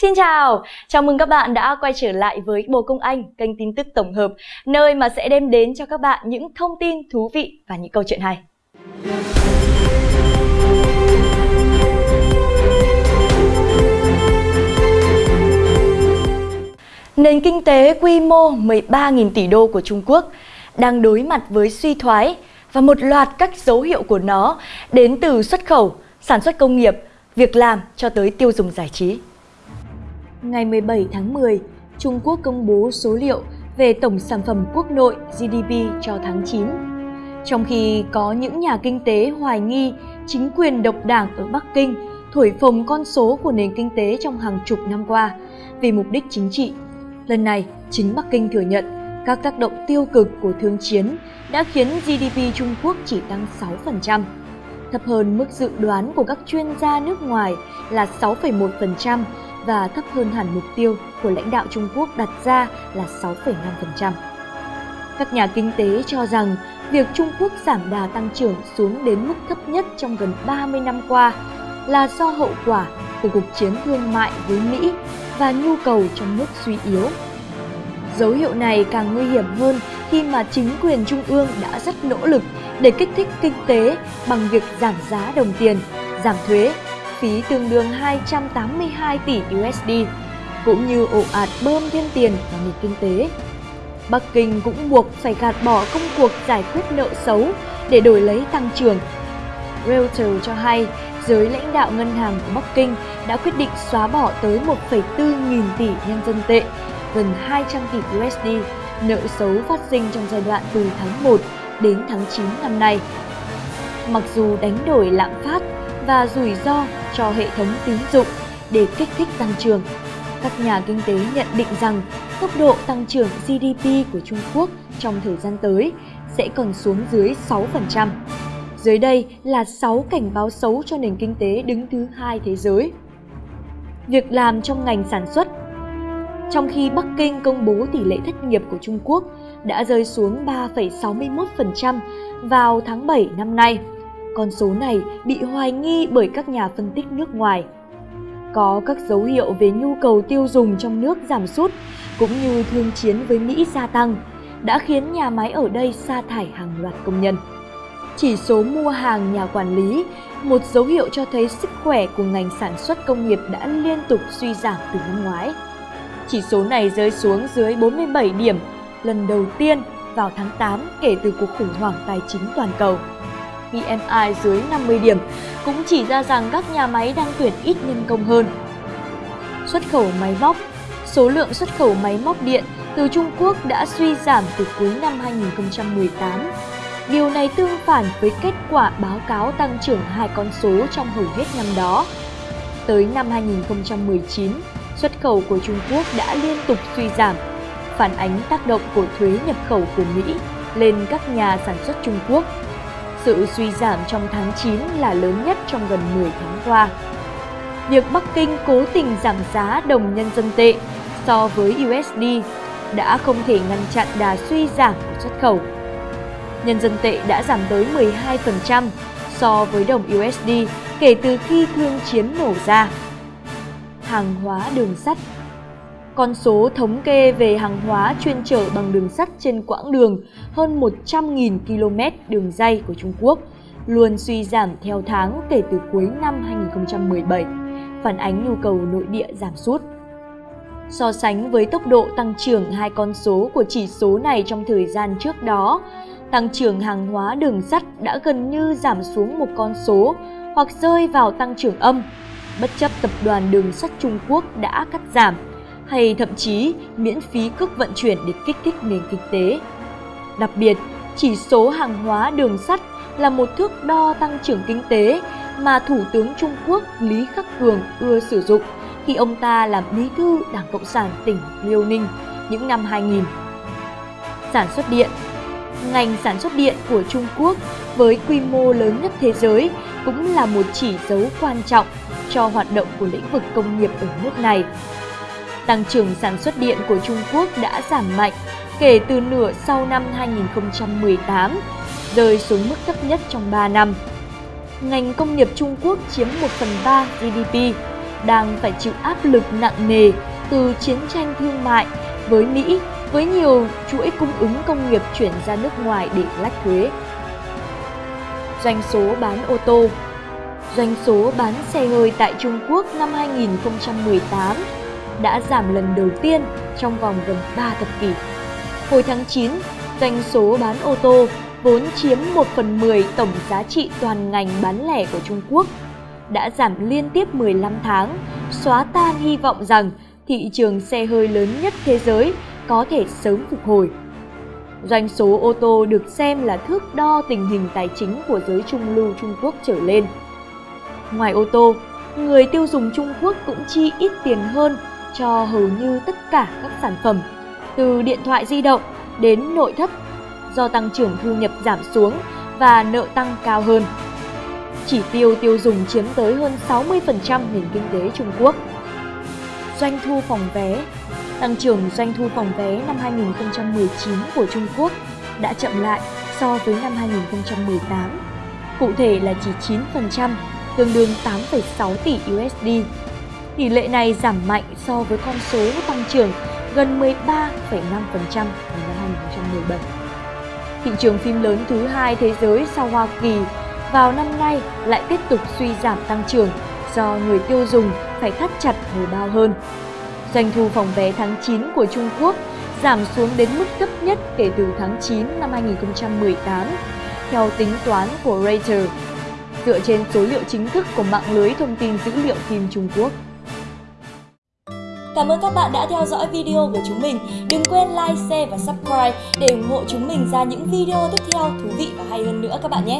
Xin chào, chào mừng các bạn đã quay trở lại với Bồ Công Anh, kênh tin tức tổng hợp, nơi mà sẽ đem đến cho các bạn những thông tin thú vị và những câu chuyện hay. Nền kinh tế quy mô 13.000 tỷ đô của Trung Quốc đang đối mặt với suy thoái và một loạt các dấu hiệu của nó đến từ xuất khẩu, sản xuất công nghiệp, việc làm cho tới tiêu dùng giải trí. Ngày 17 tháng 10, Trung Quốc công bố số liệu về tổng sản phẩm quốc nội GDP cho tháng 9. Trong khi có những nhà kinh tế hoài nghi chính quyền độc đảng ở Bắc Kinh thổi phồng con số của nền kinh tế trong hàng chục năm qua vì mục đích chính trị. Lần này, chính Bắc Kinh thừa nhận các tác động tiêu cực của thương chiến đã khiến GDP Trung Quốc chỉ tăng 6%, thấp hơn mức dự đoán của các chuyên gia nước ngoài là 6,1% và thấp hơn hẳn mục tiêu của lãnh đạo Trung Quốc đặt ra là 6,5%. Các nhà kinh tế cho rằng việc Trung Quốc giảm đà tăng trưởng xuống đến mức thấp nhất trong gần 30 năm qua là do hậu quả của cuộc chiến thương mại với Mỹ và nhu cầu trong nước suy yếu. Dấu hiệu này càng nguy hiểm hơn khi mà chính quyền trung ương đã rất nỗ lực để kích thích kinh tế bằng việc giảm giá đồng tiền, giảm thuế phí tương đương 282 tỷ USD, cũng như ồ ạt bơm thêm tiền vào nền kinh tế. Bắc Kinh cũng buộc phải gạt bỏ công cuộc giải quyết nợ xấu để đổi lấy tăng trưởng. Reuters cho hay, giới lãnh đạo ngân hàng của Bắc Kinh đã quyết định xóa bỏ tới 1,4 nghìn tỷ nhân dân tệ, gần 200 tỷ USD, nợ xấu phát sinh trong giai đoạn từ tháng 1 đến tháng 9 năm nay. Mặc dù đánh đổi lạm phát và rủi ro cho hệ thống tín dụng để kích thích tăng trưởng. Các nhà kinh tế nhận định rằng tốc độ tăng trưởng GDP của Trung Quốc trong thời gian tới sẽ còn xuống dưới 6%. Dưới đây là 6 cảnh báo xấu cho nền kinh tế đứng thứ hai thế giới. Việc làm trong ngành sản xuất Trong khi Bắc Kinh công bố tỷ lệ thất nghiệp của Trung Quốc đã rơi xuống 3,61% vào tháng 7 năm nay, con số này bị hoài nghi bởi các nhà phân tích nước ngoài. Có các dấu hiệu về nhu cầu tiêu dùng trong nước giảm sút cũng như thương chiến với Mỹ gia tăng đã khiến nhà máy ở đây sa thải hàng loạt công nhân. Chỉ số mua hàng nhà quản lý, một dấu hiệu cho thấy sức khỏe của ngành sản xuất công nghiệp đã liên tục suy giảm từ năm ngoái. Chỉ số này rơi xuống dưới 47 điểm lần đầu tiên vào tháng 8 kể từ cuộc khủng hoảng tài chính toàn cầu. PMI dưới 50 điểm cũng chỉ ra rằng các nhà máy đang tuyển ít nhân công hơn. Xuất khẩu máy móc Số lượng xuất khẩu máy móc điện từ Trung Quốc đã suy giảm từ cuối năm 2018. Điều này tương phản với kết quả báo cáo tăng trưởng hai con số trong hầu hết năm đó. Tới năm 2019, xuất khẩu của Trung Quốc đã liên tục suy giảm, phản ánh tác động của thuế nhập khẩu của Mỹ lên các nhà sản xuất Trung Quốc sự suy giảm trong tháng 9 là lớn nhất trong gần 10 tháng qua. Việc Bắc Kinh cố tình giảm giá đồng nhân dân tệ so với USD đã không thể ngăn chặn đà suy giảm của xuất khẩu. Nhân dân tệ đã giảm tới 12% so với đồng USD kể từ khi thương chiến nổ ra. Hàng hóa, đường sắt con số thống kê về hàng hóa chuyên chở bằng đường sắt trên quãng đường hơn 100.000 km đường dây của Trung Quốc luôn suy giảm theo tháng kể từ cuối năm 2017, phản ánh nhu cầu nội địa giảm sút. So sánh với tốc độ tăng trưởng hai con số của chỉ số này trong thời gian trước đó, tăng trưởng hàng hóa đường sắt đã gần như giảm xuống một con số hoặc rơi vào tăng trưởng âm, bất chấp tập đoàn đường sắt Trung Quốc đã cắt giảm hay thậm chí miễn phí cước vận chuyển để kích thích nền kinh tế. Đặc biệt, chỉ số hàng hóa đường sắt là một thước đo tăng trưởng kinh tế mà Thủ tướng Trung Quốc Lý Khắc Cường ưa sử dụng khi ông ta làm bí thư Đảng Cộng sản tỉnh Liêu Ninh những năm 2000. Sản xuất điện Ngành sản xuất điện của Trung Quốc với quy mô lớn nhất thế giới cũng là một chỉ dấu quan trọng cho hoạt động của lĩnh vực công nghiệp ở nước này Tăng trưởng sản xuất điện của Trung Quốc đã giảm mạnh kể từ nửa sau năm 2018, rơi xuống mức thấp nhất trong 3 năm. Ngành công nghiệp Trung Quốc chiếm 1 phần 3 GDP, đang phải chịu áp lực nặng nề từ chiến tranh thương mại với Mỹ với nhiều chuỗi cung ứng công nghiệp chuyển ra nước ngoài để lách thuế. Doanh số bán ô tô Doanh số bán xe hơi tại Trung Quốc năm 2018 đã giảm lần đầu tiên trong vòng gần 3 thập kỷ. Hồi tháng 9, doanh số bán ô tô vốn chiếm 1 phần 10 tổng giá trị toàn ngành bán lẻ của Trung Quốc đã giảm liên tiếp 15 tháng, xóa tan hy vọng rằng thị trường xe hơi lớn nhất thế giới có thể sớm phục hồi. Doanh số ô tô được xem là thước đo tình hình tài chính của giới trung lưu Trung Quốc trở lên. Ngoài ô tô, người tiêu dùng Trung Quốc cũng chi ít tiền hơn cho hầu như tất cả các sản phẩm, từ điện thoại di động đến nội thất do tăng trưởng thu nhập giảm xuống và nợ tăng cao hơn. Chỉ tiêu tiêu dùng chiếm tới hơn 60% nền kinh tế Trung Quốc. Doanh thu phòng vé Tăng trưởng doanh thu phòng vé năm 2019 của Trung Quốc đã chậm lại so với năm 2018. Cụ thể là chỉ 9%, tương đương 8,6 tỷ USD. Tỷ lệ này giảm mạnh so với con số tăng trưởng gần 13,5% vào năm 2017. Thị trường phim lớn thứ hai thế giới sau Hoa Kỳ vào năm nay lại tiếp tục suy giảm tăng trưởng do người tiêu dùng phải thắt chặt hồi bao hơn. Doanh thu phòng vé tháng 9 của Trung Quốc giảm xuống đến mức thấp nhất kể từ tháng 9 năm 2018, theo tính toán của Reuters, dựa trên số liệu chính thức của mạng lưới thông tin dữ liệu phim Trung Quốc. Cảm ơn các bạn đã theo dõi video của chúng mình. Đừng quên like, share và subscribe để ủng hộ chúng mình ra những video tiếp theo thú vị và hay hơn nữa các bạn nhé!